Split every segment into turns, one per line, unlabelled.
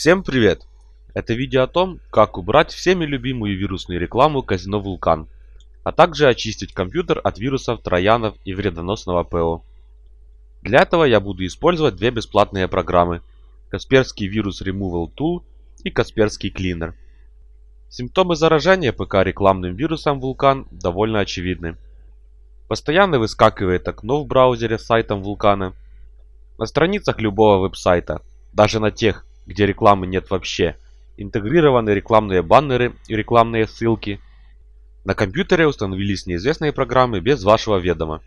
Всем привет! Это видео о том, как убрать всеми любимую вирусную рекламу казино Вулкан, а также очистить компьютер от вирусов, троянов и вредоносного ПО. Для этого я буду использовать две бесплатные программы Касперский вирус Removal Tool и Касперский Cleaner. Симптомы заражения ПК рекламным вирусом Вулкан довольно очевидны. Постоянно выскакивает окно в браузере с сайтом Вулкана. На страницах любого веб-сайта, даже на тех, где рекламы нет вообще, интегрированы рекламные баннеры и рекламные ссылки. На компьютере установились неизвестные программы без вашего ведома.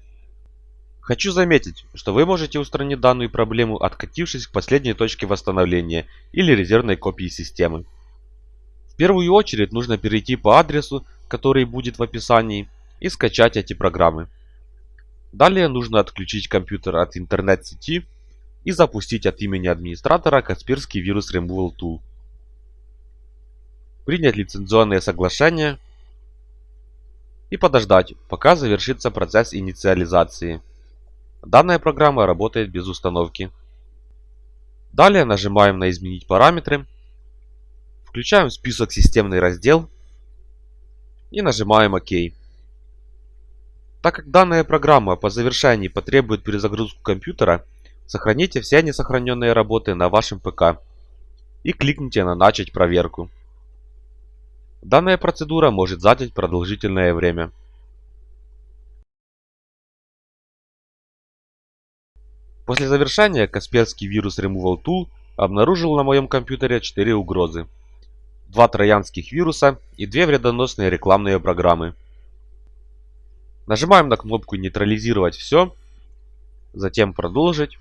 Хочу заметить, что вы можете устранить данную проблему, откатившись к последней точке восстановления или резервной копии системы. В первую очередь нужно перейти по адресу, который будет в описании, и скачать эти программы. Далее нужно отключить компьютер от интернет-сети и запустить от имени администратора Касперский вирус Removal Tool. Принять лицензионное соглашение и подождать, пока завершится процесс инициализации. Данная программа работает без установки. Далее нажимаем на «Изменить параметры», включаем список «Системный раздел» и нажимаем «Ок». Так как данная программа по завершении потребует перезагрузку компьютера, сохраните все несохраненные работы на вашем ПК и кликните на «Начать проверку». Данная процедура может занять продолжительное время. После завершения Касперский вирус Removal Tool обнаружил на моем компьютере 4 угрозы. Два троянских вируса и две вредоносные рекламные программы. Нажимаем на кнопку «Нейтрализировать все», затем «Продолжить».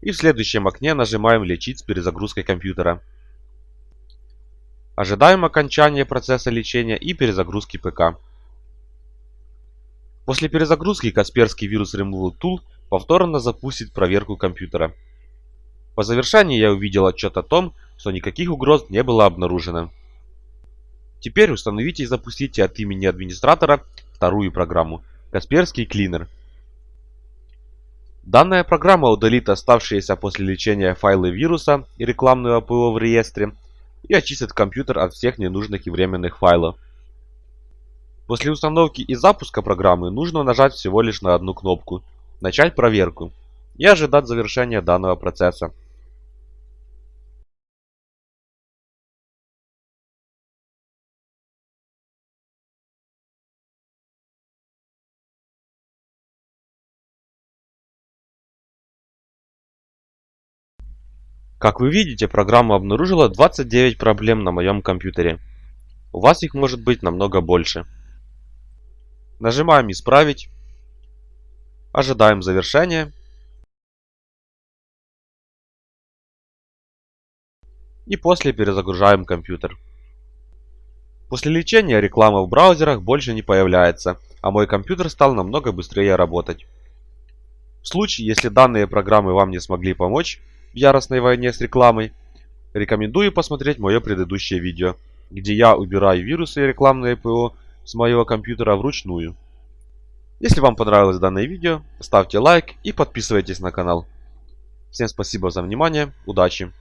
И в следующем окне нажимаем «Лечить с перезагрузкой компьютера». Ожидаем окончания процесса лечения и перезагрузки ПК. После перезагрузки Касперский вирус Removal Tool повторно запустит проверку компьютера. По завершении я увидел отчет о том, что никаких угроз не было обнаружено. Теперь установите и запустите от имени администратора вторую программу Касперский Cleaner. Данная программа удалит оставшиеся после лечения файлы вируса и рекламную АПО в реестре и очистит компьютер от всех ненужных и временных файлов. После установки и запуска программы нужно нажать всего лишь на одну кнопку «Начать проверку» и ожидать завершения данного процесса. Как вы видите, программа обнаружила 29 проблем на моем компьютере. У вас их может быть намного больше. Нажимаем «Исправить». Ожидаем завершения. И после перезагружаем компьютер. После лечения реклама в браузерах больше не появляется, а мой компьютер стал намного быстрее работать. В случае, если данные программы вам не смогли помочь, в яростной войне с рекламой, рекомендую посмотреть мое предыдущее видео, где я убираю вирусы и рекламные ПО с моего компьютера вручную. Если вам понравилось данное видео, ставьте лайк и подписывайтесь на канал. Всем спасибо за внимание, удачи!